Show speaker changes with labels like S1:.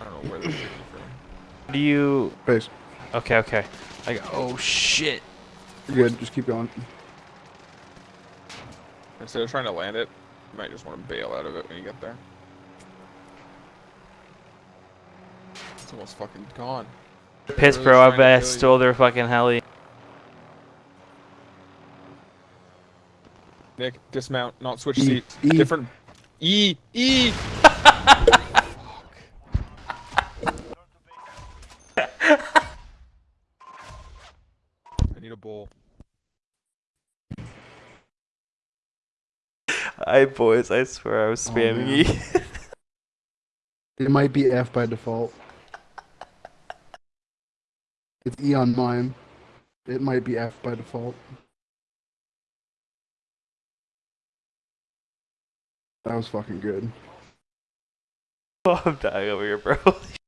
S1: I don't know where this is from.
S2: How do you?
S3: Base.
S2: Okay, okay. I go, oh shit.
S3: You're good. Just keep going.
S1: Instead of trying to land it, you might just want to bail out of it when you get there. It's almost fucking gone.
S2: Piss,
S1: really
S2: bro. I bet I stole their fucking heli.
S1: Nick, dismount, not switch
S3: E,
S1: seats.
S3: E.
S1: Different. E, E. I need a bowl.
S2: I boys, I swear I was
S3: Oh,
S2: spamming
S3: man.
S2: E.
S3: It might be F by default. It's E on mine. It might be F by default. That was fucking good.
S2: oh, I'm dying over here, bro.